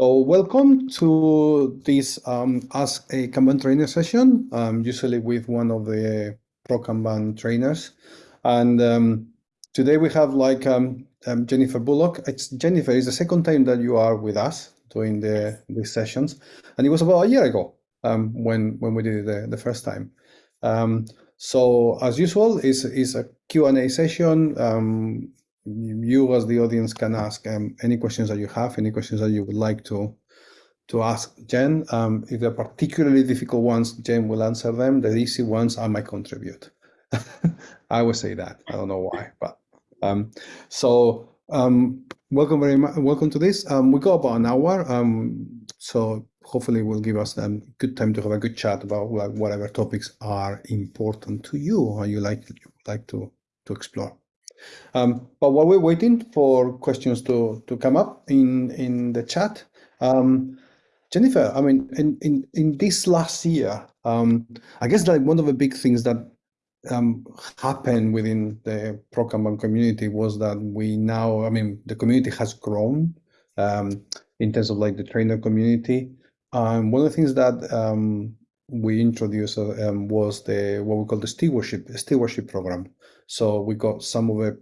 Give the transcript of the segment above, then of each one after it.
So welcome to this um, Ask a Kanban Trainer session, um, usually with one of the Pro Kanban trainers. And um, today we have like um, um, Jennifer Bullock. It's Jennifer, it's the second time that you are with us doing the these sessions. And it was about a year ago um, when, when we did it the, the first time. so as usual, it's, it's a Q&A session you as the audience can ask um, any questions that you have, any questions that you would like to to ask Jen. Um, if they're particularly difficult ones, Jen will answer them. The easy ones, I might contribute. I would say that. I don't know why, but um, so um, welcome very much. Welcome to this. Um, we got about an hour, um, so hopefully will give us a um, good time to have a good chat about like, whatever topics are important to you or you like like to to explore. Um, but while we're waiting for questions to, to come up in, in the chat, um, Jennifer, I mean, in, in, in this last year, um, I guess like one of the big things that um, happened within the Pro community was that we now, I mean, the community has grown um, in terms of like the trainer community. Um, one of the things that um, we introduced uh, um, was the what we call the stewardship stewardship program. So we got some of the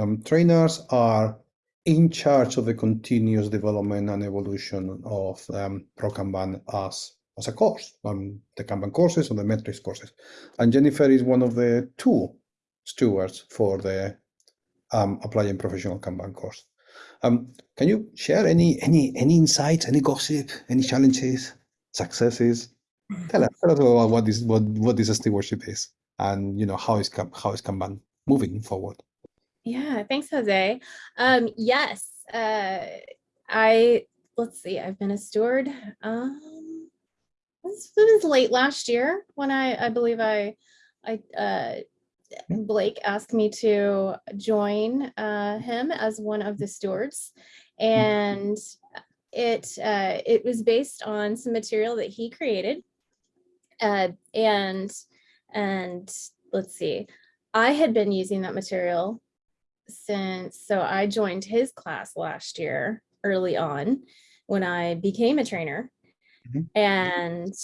um, trainers are in charge of the continuous development and evolution of um, Pro Kanban as as a course, um, the Kanban courses or the metrics courses. And Jennifer is one of the two stewards for the um, applying professional Kanban course. Um, can you share any any any insights, any gossip, any challenges, successes Tell us, tell us about what this what what this stewardship is, and you know how is how is Kanban moving forward. Yeah, thanks, Jose. Um, yes, uh, I let's see. I've been a steward. Um, it was, was late last year when I I believe I I uh, Blake asked me to join uh, him as one of the stewards, and it uh, it was based on some material that he created uh, and and let's see, I had been using that material since, so I joined his class last year early on when I became a trainer mm -hmm. and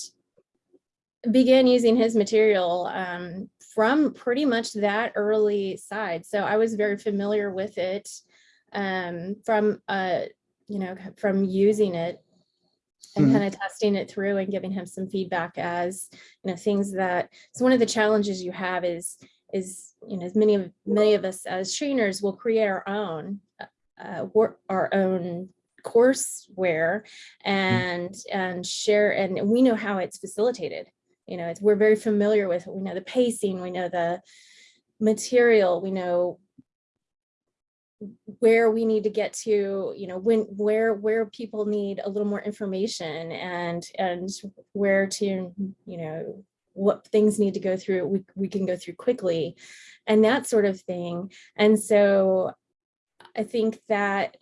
began using his material um, from pretty much that early side. So I was very familiar with it um, from, uh, you know, from using it and mm -hmm. kind of testing it through and giving him some feedback as you know things that so one of the challenges you have is is you know as many of many of us as trainers will create our own uh, work our own courseware and and share and we know how it's facilitated. You know it's we're very familiar with we know the pacing we know the material we know where we need to get to, you know, when where where people need a little more information and and where to, you know, what things need to go through, we, we can go through quickly and that sort of thing. And so I think that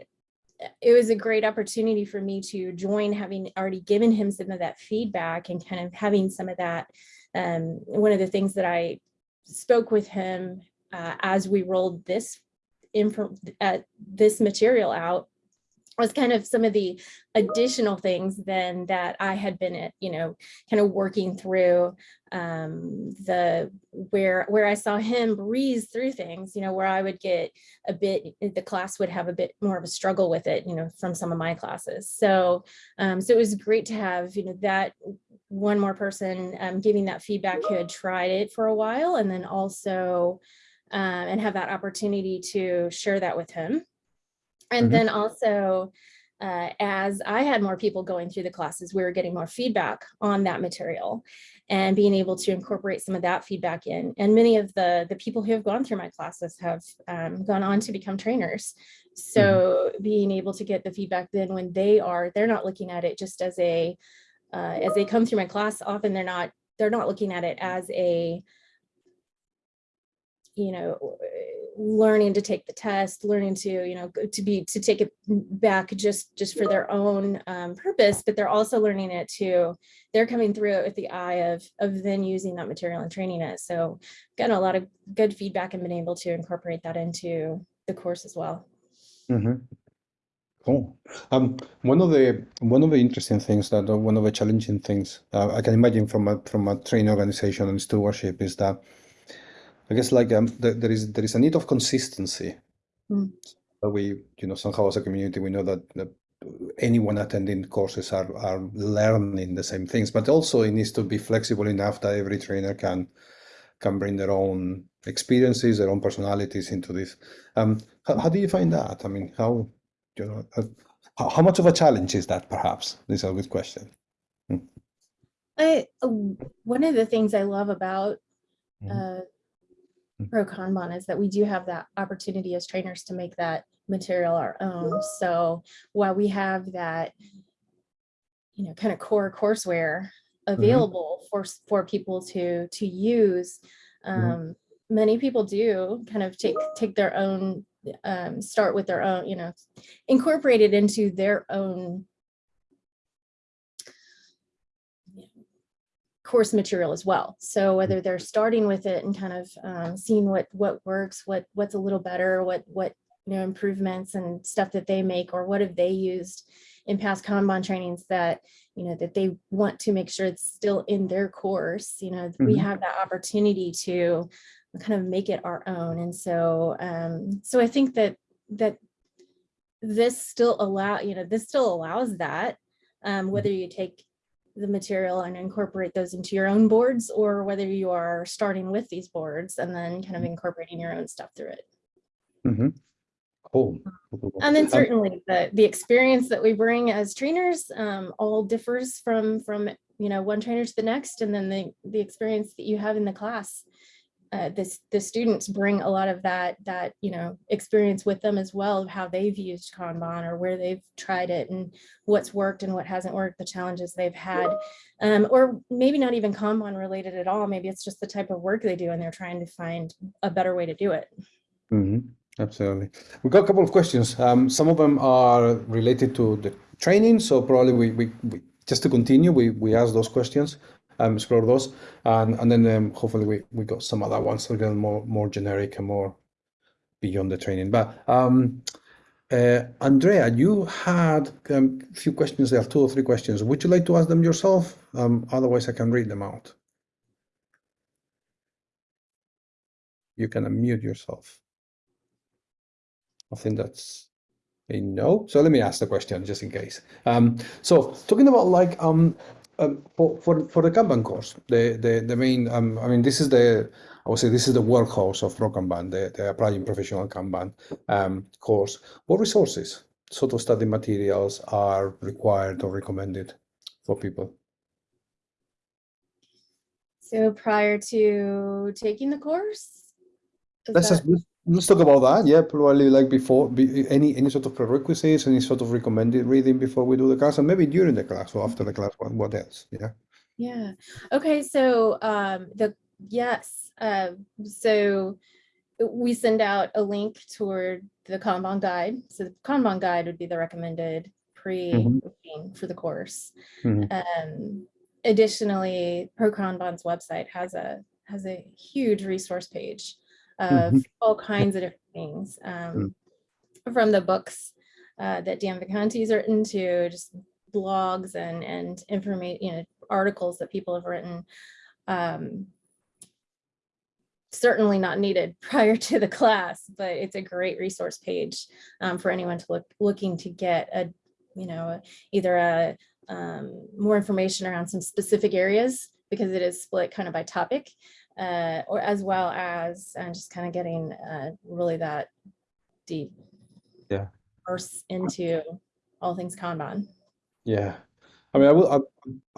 it was a great opportunity for me to join having already given him some of that feedback and kind of having some of that. Um, one of the things that I spoke with him uh, as we rolled this uh, this material out was kind of some of the additional things then that I had been at, you know, kind of working through um, the where where I saw him breeze through things, you know, where I would get a bit, the class would have a bit more of a struggle with it, you know, from some of my classes. So, um, so it was great to have, you know, that one more person um, giving that feedback who had tried it for a while and then also um, and have that opportunity to share that with him. And mm -hmm. then also, uh, as I had more people going through the classes, we were getting more feedback on that material and being able to incorporate some of that feedback in. And many of the, the people who have gone through my classes have um, gone on to become trainers. So mm -hmm. being able to get the feedback then when they are, they're not looking at it just as a, uh, as they come through my class, often they're not, they're not looking at it as a, you know, learning to take the test, learning to, you know, to be, to take it back just, just for their own um, purpose, but they're also learning it to, they're coming through it with the eye of, of then using that material and training it. So getting a lot of good feedback and been able to incorporate that into the course as well. Mm -hmm. Cool. Um, one of the one of the interesting things that uh, one of the challenging things uh, I can imagine from a from a training organization and stewardship is that I guess like um, the, there is there is a need of consistency. Mm. We you know somehow as a community we know that, that anyone attending courses are are learning the same things, but also it needs to be flexible enough that every trainer can can bring their own experiences, their own personalities into this. Um, how, how do you find that? I mean, how you know, uh, how, how much of a challenge is that? Perhaps this is a good question. I, uh, one of the things I love about Mhm. uh, Mm. Pro Kanban is that we do have that opportunity as trainers to make that material our own. So while we have that, you know, kind of core courseware available for s- for people to to use, Mhm. um, many people do kind of take take their own um, start with their own, you know, incorporate it into their own course material as well. So whether they're starting with it and kind of um, seeing what what works, what what's a little better, what what you know improvements and stuff that they make, or what have they used in past Kanban trainings that you know that they want to make sure it's still in their course. You know, we Mhm. have that opportunity to kind of make it our own. And so um, so I think that that this still allow you know this still allows that um, whether you take the material and incorporate those into your own boards or whether you are starting with these boards and then kind of incorporating your own stuff through it. Mm-hmm. Cool. Cool. And then Um, certainly the, the experience that we bring as trainers um, all differs from, from, you know, one trainer to the next. And then the, the experience that you have in the class. Uh, this, the students bring a lot of that, that, you know, experience with them as well of how they've used Kanban or where they've tried it and what's worked and what hasn't worked, the challenges they've had. Um, or maybe not even Kanban related at all. Maybe it's just the type of work they do and they're trying to find a better way to do it. Mhm, Absolutely. We've got a couple of questions. Um, some of them are related to the training, so probably we, we, we just to continue, we, we ask those questions, um, explore those, and and then um, hopefully we, we got some other ones a little more more generic and more beyond the training. But um, uh, Andrea, you had um, a few questions there, two or three questions. Would you like to ask them yourself? Um, otherwise, I can read them out. You can unmute yourself. I think that's a no. So let me ask the question just in case. Um, so talking about like um, um for, for for the Kanban course, the the the main um I mean this is the I would say this is the workhorse of Pro Kanban, the the applying professional Kanban um course. What resources, sort of study materials are required or recommended for people? So prior to taking the course? that- just let's, talk about that. Yeah, probably like before, be, any any sort of prerequisites, any sort of recommended reading before we do the class, and maybe during the class or after the class. What what else? Yeah. Yeah, okay, so um the, yes, uh, so we send out a link toward the Kanban guide. So the Kanban guide would be the recommended pre-booking for the course. Mhm. Um, additionally, Pro Kanban's website has a has a huge resource page of all kinds of different things. Um, from the books uh, that Dan Vacanti's written to just blogs and and information, you know, articles that people have written. Um, certainly not needed prior to the class, but it's a great resource page um, for anyone to look looking to get a, you know, either a um, more information around some specific areas because it is split kind of by topic, uh, or as well as uh, just kind of getting uh, really that deep Yeah. verse into all things Kanban. Yeah. I mean, I will. I,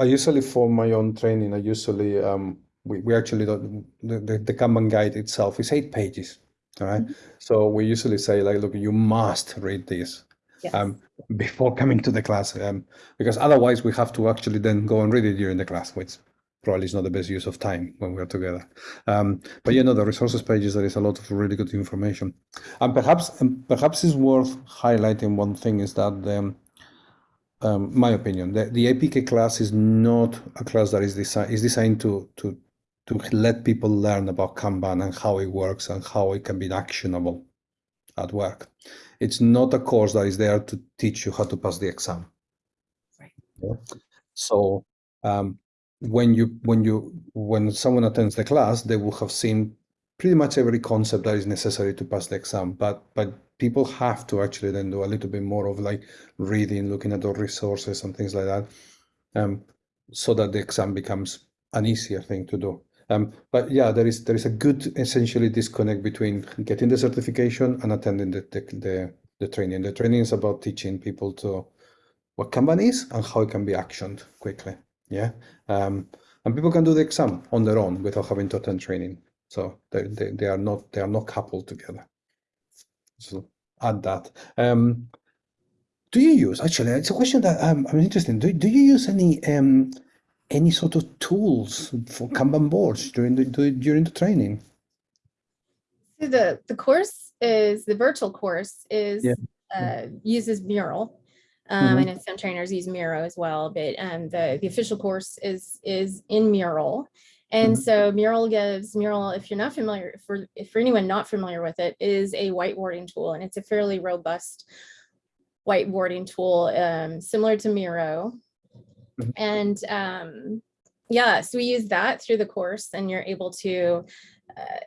I usually for my own training, I usually um we, we actually don't the, the the Kanban guide itself is eight pages. All right. So we usually say like, look, you must read this Yes. um before coming to the class um because otherwise we have to actually then go and read it during the class, which probably is not the best use of time when we're together. Um, but you know, the resources pages there is a lot of really good information, and perhaps and perhaps it's worth highlighting one thing is that um, um, my opinion, the, the APK class is not a class that is designed is designed to to to let people learn about Kanban and how it works and how it can be actionable at work. It's not a course that is there to teach you how to pass the exam. Right. Yeah. So um, when you when you when someone attends the class, they will have seen pretty much every concept that is necessary to pass the exam. But but people have to actually then do a little bit more of like reading, looking at the resources and things like that, um, so that the exam becomes an easier thing to do. Um, but yeah, there is there is a good essentially disconnect between getting the certification and attending the the, the, the training. The training is about teaching people to what Kanban is and how it can be actioned quickly. Yeah, um, and people can do the exam on their own without having to attend training. So they, they, they are not they are not coupled together. So add that. Um, do you use actually? It's a question that um, I'm interested in. Do, do you use any um, any sort of tools for Kanban boards during the during the training? So the the course is the virtual course is Yeah. uh, uses Mural. Um, I Mhm. know some trainers use Miro as well, but um, the the official course is is in Mural. And Mhm. so Mural gives Mural, if you're not familiar, for if for anyone not familiar with it, is a whiteboarding tool, and it's a fairly robust whiteboarding tool, um, similar to Miro. Mhm. And um, yeah, so we use that through the course, and you're able to. Uh,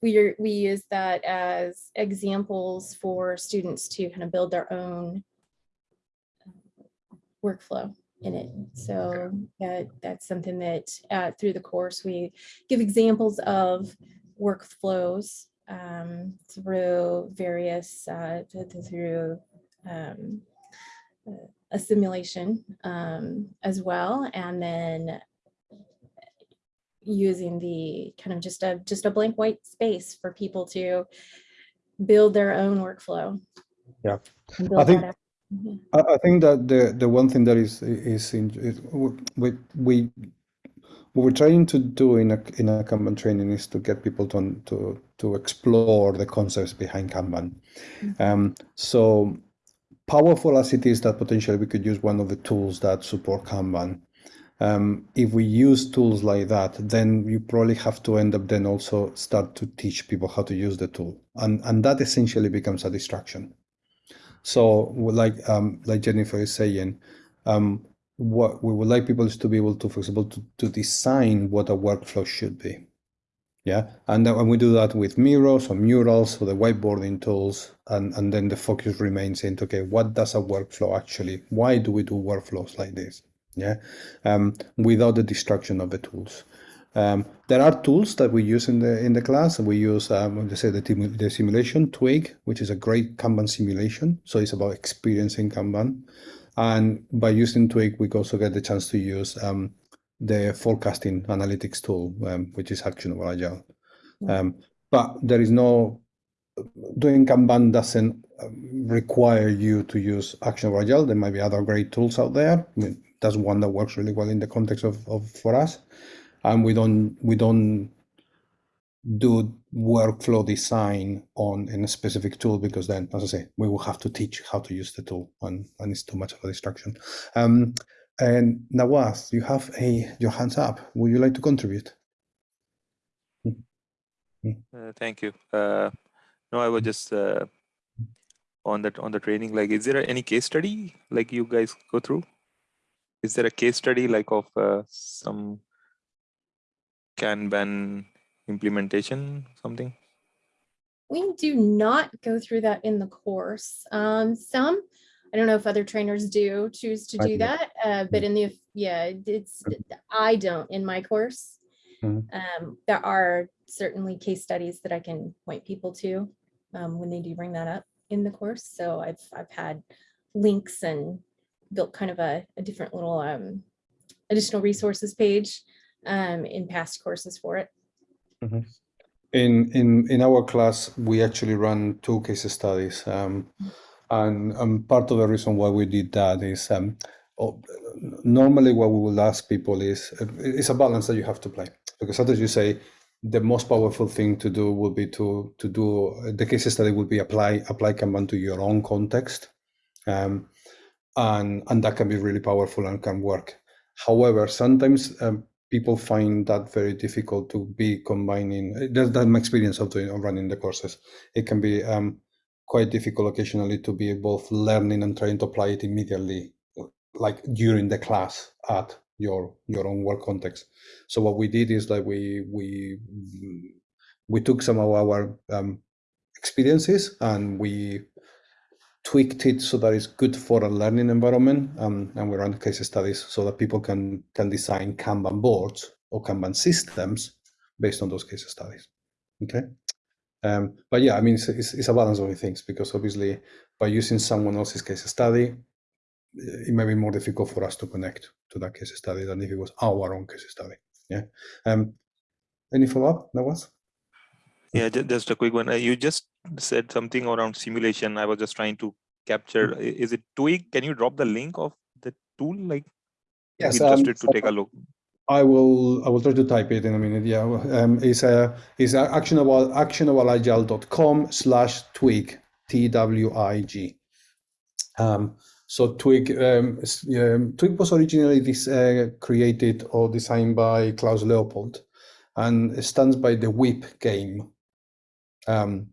we we use that as examples for students to kind of build their own workflow in it. So that that's something that uh, through the course we give examples of workflows um, through various uh, th- th- through um, a simulation um, as well, and then using the kind of just a just a blank white space for people to build their own workflow. Yeah. I think- out. Mhm. I, I think that the the one thing that is is in is we we what we're trying to do in a in a Kanban training is to get people to to to explore the concepts behind Kanban. Mhm. Um, so powerful as it is that potentially we could use one of the tools that support Kanban. Um, if we use tools like that, then you probably have to end up then also start to teach people how to use the tool, and and that essentially becomes a distraction. So, like um, like Jennifer is saying, um, what we would like people is to be able to, for example, to, to design what a workflow should be. Yeah, and when we do that with Miro or murals or the whiteboarding tools, and, and then the focus remains into okay, what does a workflow actually? Why do we do workflows like this? Yeah, um, without the distraction of the tools. Um, there are tools that we use in the in the class. We use, um, let's say, the, the simulation Twig, which is a great Kanban simulation. So it's about experiencing Kanban, and by using Twig, we also get the chance to use um, the forecasting analytics tool, um, which is Actionable Agile. Yeah. Um, but there is no doing Kanban doesn't um, require you to use Actionable Agile. There might be other great tools out there. I mean, that's one that works really well in the context of, of for us and we don't we don't do workflow design on in a specific tool because then as i say we will have to teach how to use the tool and, and it's too much of a distraction um, and nawaz you have a your hands up would you like to contribute Uh, thank you. Uh, no, I was just uh, on that on the training. Like, is there any case study like you guys go through? Is there a case study like of uh, some Kanban implementation something? We do not go through that in the course. Um, some, I don't know if other trainers do choose to do that, uh, but in the, yeah, it's, I don't in my course. Mhm. Um, there are certainly case studies that I can point people to, um, when they do bring that up in the course. So I've, I've had links and built kind of a, a different little, um, additional resources page, um, in past courses for it. in in in our class we actually run two case studies um, and um, part of the reason why we did that is um, normally what we will ask people is uh, it's a balance that you have to play. Because as you say the most powerful thing to do would be to to do the case study would be apply apply Kanban to your own context um, and and that can be really powerful and can work. However sometimes um, people find that very difficult to be combining. That's, that's my experience of doing of running the courses. It can be um, quite difficult occasionally to be both learning and trying to apply it immediately, like during the class at your your own work context. So what we did is like we we we took some of our um, experiences and we tweaked it so that it's good for a learning environment um, and we run case studies so that people can can design kanban boards or kanban systems based on those case studies okay? Um, but yeah i mean it's, it's, it's a balance of things because obviously by using someone else's case study it may be more difficult for us to connect to that case study than if it was our own case study yeah? Um any follow-up that was Yeah, just a quick one. Uh, You just said something around simulation. I was just trying to capture. Is it Twig? Can you drop the link of the tool? Like, yes I'm um, interested to take a look. I will I will try to type it in a minute. Yeah, um, it's a it's a actionable actionableagile.com slash twig t w i g. Um, so twig um, um, twig was originally this uh, created or designed by Klaus Leopold, and it stands by the WIP game. Um,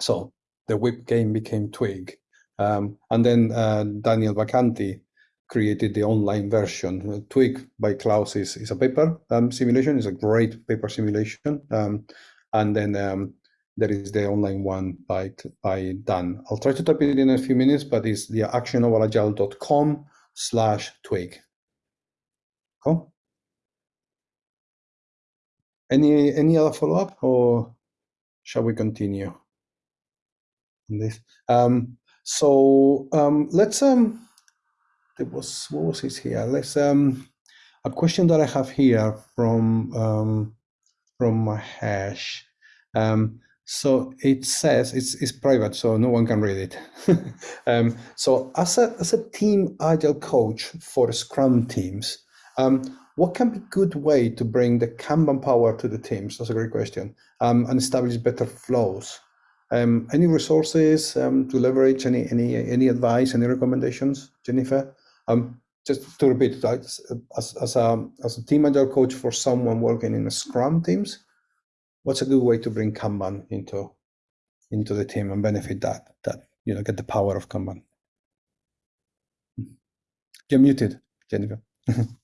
so the WIP game became twig, um, and then uh, Daniel Vacanti created the online version. Uh, Twig by Klaus is, is a paper um, simulation. It's a great paper simulation. Um, and then um, there is the online one by by Dan. I'll try to type it in a few minutes, but it's the actionableagile.com slash twig. Cool. Any any other follow up or shall we continue on this? Um, so um, let's um, there was what was it here? Let's um a question that I have here from um from Mahesh. Um so it says it's it's private, so no one can read it. um so as a as a team agile coach for Scrum teams, um what can be good way to bring the Kanban power to the teams? That's a great question. Um and establish better flows. Um, any resources um, to leverage? Any any any advice? Any recommendations, Jennifer? Um, just to repeat, as, as, a, as a team agile coach for someone working in Scrum teams, what's a good way to bring Kanban into into the team and benefit that that you know get the power of Kanban? You're muted, Jennifer.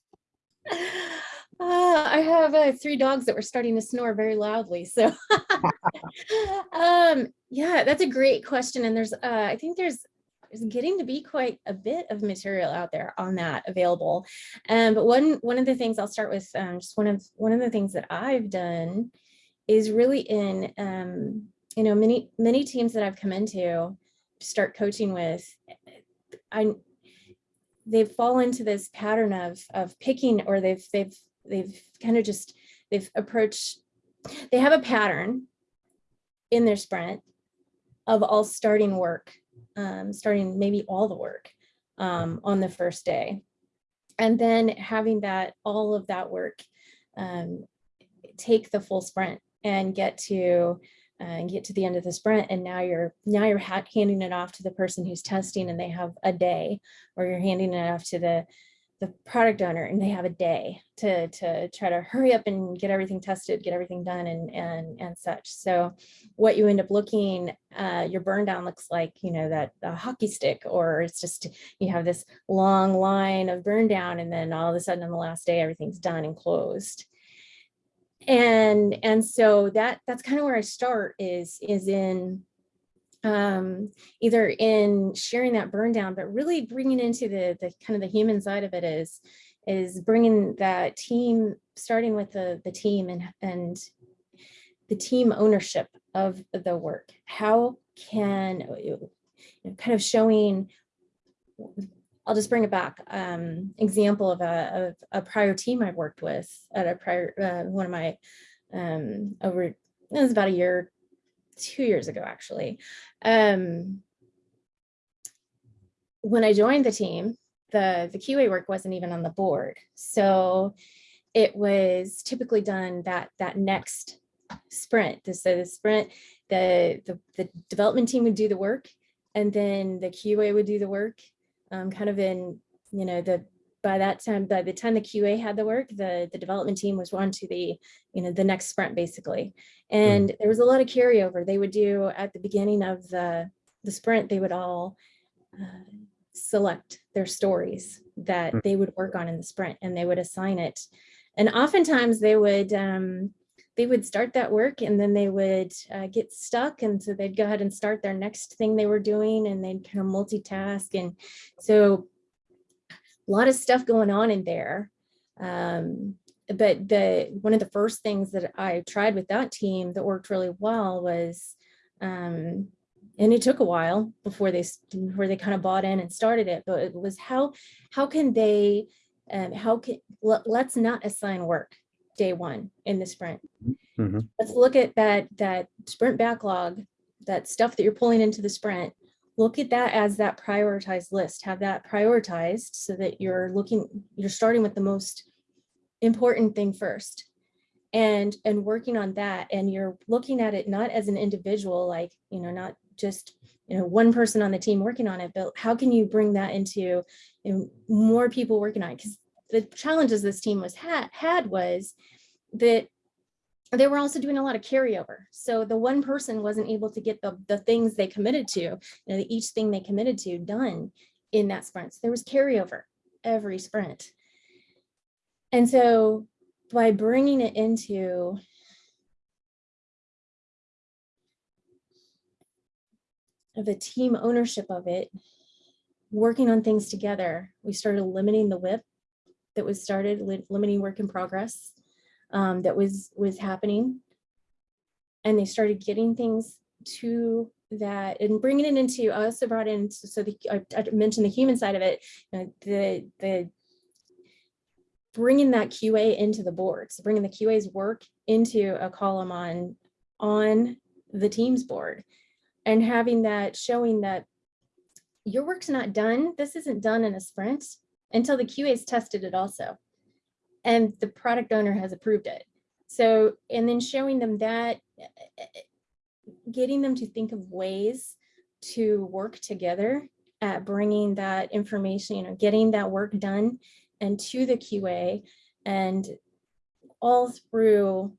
Uh, I have uh, three dogs that were starting to snore very loudly. So, um, yeah, that's a great question. And there's, uh, I think there's, there's getting to be quite a bit of material out there on that available. Um, but one one of the things I'll start with, um, just one of one of the things that I've done is really in, um, you know, many many teams that I've come into start coaching with. I they've fallen into this pattern of of picking or they've they've they've kind of just they've approached they have a pattern in their sprint of all starting work um, starting maybe all the work um, on the first day. And then having that all of that work um, take the full sprint and get to uh, and get to the end of the sprint and now you're now you're handing it off to the person who's testing and they have a day or you're handing it off to the the product owner and they have a day to to try to hurry up and get everything tested get everything done and and and such. So what you end up looking uh your burn down looks like you know that a hockey stick or it's just you have this long line of burn down and then all of a sudden on the last day everything's done and closed. And and so that that's kind of where i start is is in um, either in sharing that burn down, but really bringing into the, the kind of the human side of it is, is bringing that team, starting with the, the team and, and the team ownership of the work. How can, you know, kind of showing, I'll just bring it back, um, example of a, of a prior team I've worked with at a prior, uh, one of my, um, over, it was about a year, two years ago, actually. Um, when I joined the team, the, the QA work wasn't even on the board. So it was typically done that, that next sprint. So the sprint, the, the, the development team would do the work and then the QA would do the work um, kind of in, you know, the, by that time, by the time the QA had the work, the, the development team was on to the, you know, the next sprint basically. And there was a lot of carryover. They would do at the beginning of the, the sprint, they would all uh, select their stories that Mm. they would work on in the sprint and they would assign it. And oftentimes they would, um, they would start that work and then they would uh, get stuck. And so they'd go ahead and start their next thing they were doing and they'd kind of multitask. And so a lot of stuff going on in there. Um, but the one of the first things that I tried with that team that worked really well was, um, and it took a while before they before they kind of bought in and started it, but it was how how can they um, how can let, let's not assign work day one in the sprint. Mhm. Let's look at that that sprint backlog, that stuff that you're pulling into the sprint. Look at that as that prioritized list. Have that prioritized so that you're looking, you're starting with the most important thing first and and working on that and you're looking at it not as an individual like you know not just you know one person on the team working on it but how can you bring that into you know, more people working on it because the challenges this team was had had was that they were also doing a lot of carryover. So the one person wasn't able to get the the things they committed to you know each thing they committed to done in that sprint. So there was carryover every sprint. And so by bringing it into the team ownership of it, working on things together, we started limiting the WIP that was started, limiting work in progress um, that was was happening. And they started getting things to that and bringing it into, I also brought in, so the, I, I mentioned the human side of it, you know, the, the bringing that QA into the board, so bringing the QA's work into a column on, on the Teams board and having that showing that your work's not done. This isn't done in a sprint until the QA's tested it also. And the product owner has approved it. So, and then showing them that, eh, getting them to think of ways to work together at bringing that information, you know, getting that work done and to the QA and all through,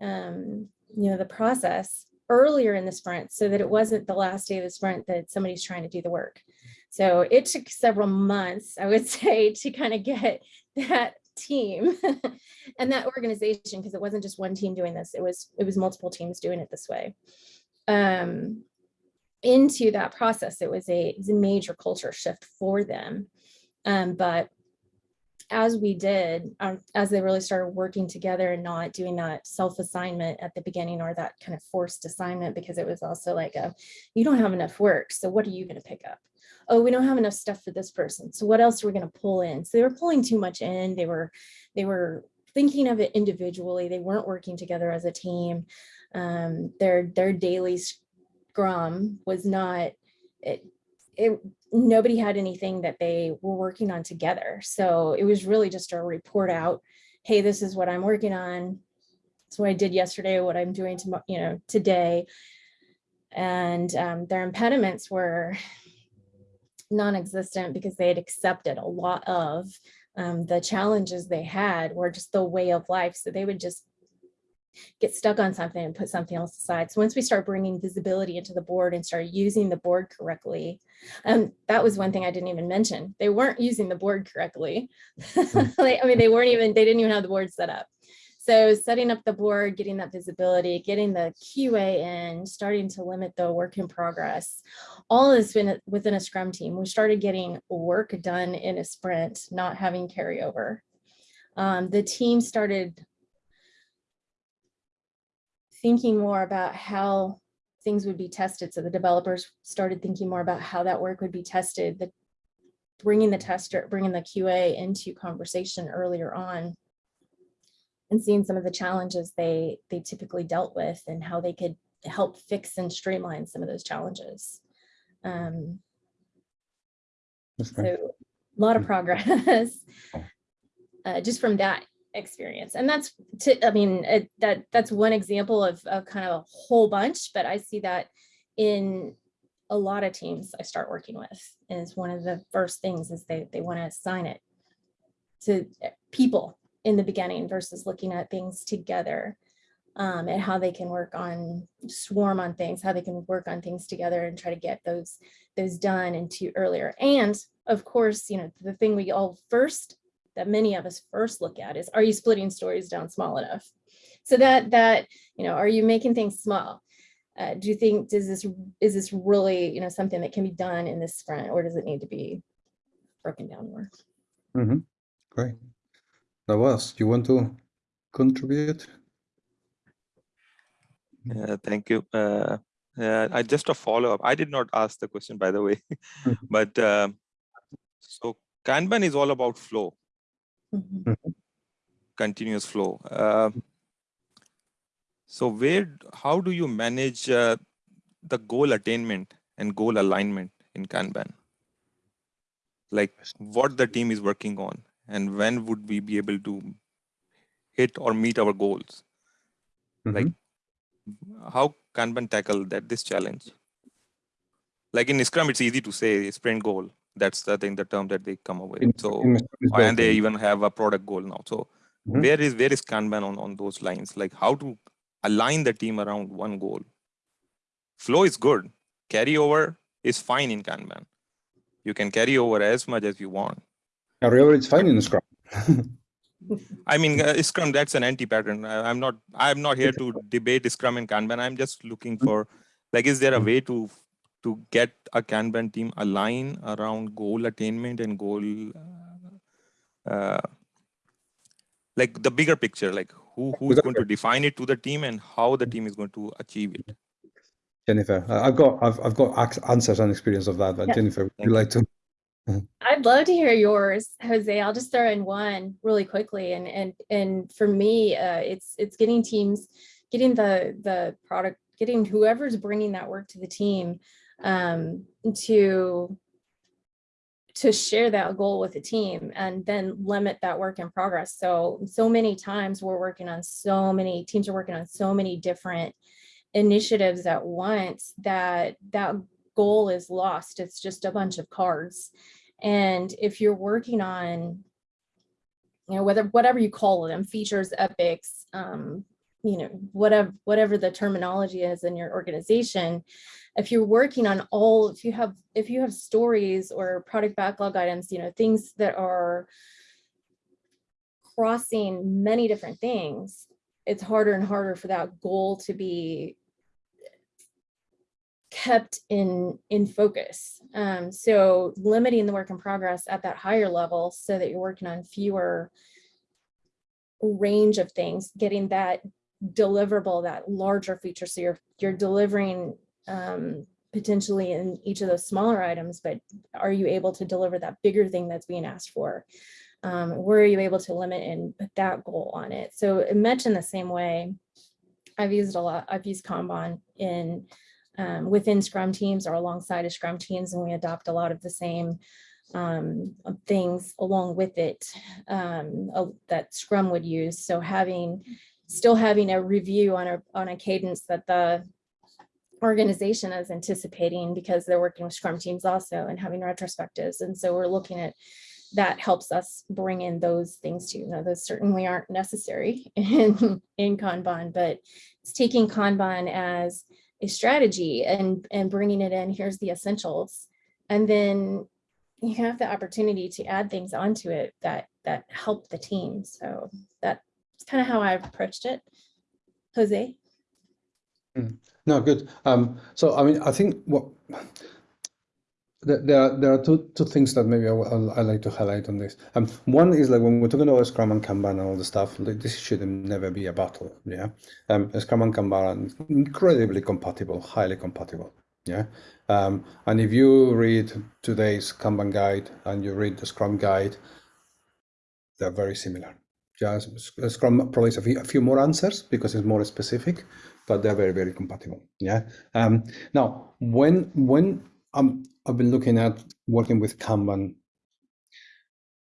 um, you know, the process earlier in the sprint so that it wasn't the last day of the sprint that somebody's trying to do the work. So it took several months, I would say, to kind of get that team and that organization, because it wasn't just one team doing this, it was it was multiple teams doing it this way. Um, into that process, it was a, it was a major culture shift for them. Um, but as we did, um, as they really started working together and not doing that self-assignment at the beginning or that kind of forced assignment, because it was also like a, you don't have enough work, so what are you gonna pick up? Oh, we don't have enough stuff for this person, so what else are we gonna pull in? So they were pulling too much in, they were, they were thinking of it individually, they weren't working together as a team. Um, their, their daily scrum was not, it, it, nobody had anything that they were working on together. So it was really just a report out, hey, this is what I'm working on. It's what I did yesterday, what I'm doing tomorrow, you know, today. And um, their impediments were non-existent because they had accepted a lot of um, the challenges they had were just the way of life. So they would just get stuck on something and put something else aside. So once we start bringing visibility into the board and start using the board correctly, um, that was one thing I didn't even mention. They weren't using the board correctly. I mean, they weren't even, they didn't even have the board set up. So setting up the board, getting that visibility, getting the QA in, starting to limit the work in progress, all this been within a scrum team. We started getting work done in a sprint, not having carryover. Um, the team started thinking more about how things would be tested. So the developers started thinking more about how that work would be tested, the bringing the tester, bringing the QA into conversation earlier on and seeing some of the challenges they they typically dealt with and how they could help fix and streamline some of those challenges. Um, so a lot of progress uh, just from that experience. And that's, to, I mean, it, that that's one example of, of kind of a whole bunch, but I see that in a lot of teams I start working with is one of the first things is they, they want to assign it to people in the beginning versus looking at things together um, and how they can work on swarm on things, how they can work on things together and try to get those those done into earlier. And of course, you know, the thing we all first that many of us first look at is are you splitting stories down small enough? So that that, you know, are you making things small? Uh, do you think does this is this really, you know, something that can be done in this sprint or does it need to be broken down more? Mm -hmm. Great. That was, you want to contribute? Yeah, thank you. Uh, uh, I just a follow up. I did not ask the question, by the way, but uh, so Kanban is all about flow, Mhm. Mm-hmm. continuous flow. Uh, so where, how do you manage uh, the goal attainment and goal alignment in Kanban? Like what the team is working on and when would we be able to hit or meet our goals? Like Mhm. how Kanban tackle that this challenge? Like in Scrum, it's easy to say sprint goal. That's the thing, the term that they come up with. In- So in and they even have a product goal now. So Mhm. where is where is Kanban on, on those lines? Like how to align the team around one goal? Flow is good. Carryover is fine in Kanban. You can carry over as much as you want. Carryover is fine in Scrum. I mean, uh, Scrum, that's an anti-pattern. I'm not, I'm not here to debate Scrum and Kanban. I'm just looking for, like, is there a way to, to get a Kanban team align around goal attainment and goal, uh, uh, like the bigger picture, like who, who's going to define it to the team and how the team is going to achieve it. Jennifer, I- I've got I've, I've got answers and experience of that, but Yeah. Jennifer, would you. like to? I'd love to hear yours, Jose. I'll just throw in one really quickly. And and and for me, uh, it's it's getting teams, getting the the product, getting whoever's bringing that work to the team um, to to share that goal with the team and then limit that work in progress. So so many times we're working on so many teams are working on so many different initiatives at once that that goal is lost. It's just a bunch of cards. And if you're working on, you know, whether whatever you call them, features, epics, um, you know, whatever whatever the terminology is in your organization, if you're working on all, if you have if you have stories or product backlog items, you know, things that are crossing many different things, it's harder and harder for that goal to be kept in in focus. Um, so limiting the work in progress at that higher level so that you're working on fewer range of things, getting that deliverable, that larger feature. So you're you're delivering um, potentially in each of those smaller items, but are you able to deliver that bigger thing that's being asked for? Um, where are you able to limit and put that goal on it? So much in the same way, I've used a lot, I've used Kanban in um, within Scrum teams or alongside of Scrum teams, and we adopt a lot of the same um, things along with it um, uh, that Scrum would use. So having, still having a review on a, on a cadence that the organization is anticipating because they're working with Scrum teams also and having retrospectives. And so we're looking at that helps us bring in those things too. Now, those certainly aren't necessary in, in Kanban, but it's taking Kanban as a strategy and, and bringing it in, here's the essentials. And then you have the opportunity to add things onto it that, that help the team. So that's kind of how I've approached it. Jose? No, good. Um, so I mean, I think what there are, there are two two things that maybe I, will- I like to highlight on this. Um, one is like when we're talking about Scrum and Kanban and all the stuff, like, this should never be a battle. Yeah, um, Scrum and Kanban are incredibly compatible, highly compatible. Yeah, um, and if you read today's Kanban guide and you read the Scrum guide, they're very similar. Just Scrum provides a few, a few more answers because it's more specific, but they're very very compatible. Yeah. Um, now, when when um, I've been looking at working with Kanban.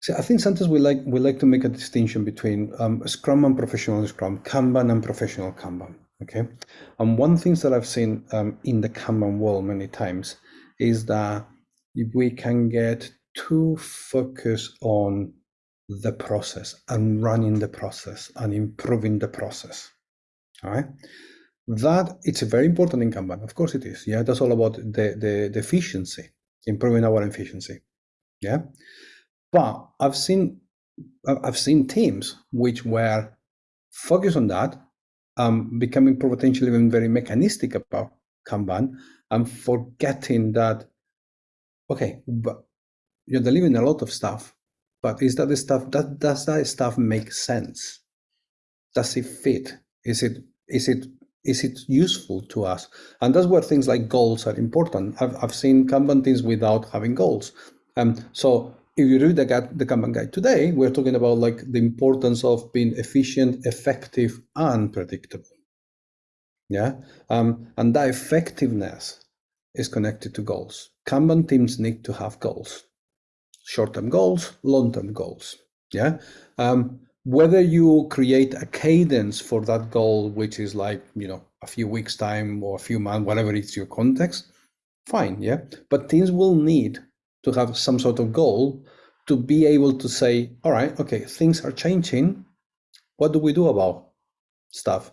So I think sometimes we like we like to make a distinction between um, Scrum and professional Scrum, Kanban and professional Kanban. Okay, and one thing that I've seen um, in the Kanban world many times is that if we can get too focused on the process and running the process and improving the process. All right. That it's a very important in Kanban. Of course it is. Yeah, that's all about the, the, the efficiency, improving our efficiency. Yeah. But I've seen I've seen teams which were focused on that, um, becoming potentially even very mechanistic about Kanban and forgetting that, okay, but you're delivering a lot of stuff, but is that the stuff that does that stuff make sense? Does it fit? Is it is it is it useful to us? And that's where things like goals are important. I've, I've seen Kanban teams without having goals. Um, so if you read the, the Kanban guide today, we're talking about like the importance of being efficient, effective, and predictable. Yeah, um, and that effectiveness is connected to goals. Kanban teams need to have goals, short-term goals, long-term goals. Yeah, um, whether you create a cadence for that goal, which is like you know a few weeks time or a few months, whatever it's your context, fine. Yeah, but teams will need to have some sort of goal to be able to say, all right, okay, things are changing. What do we do about stuff?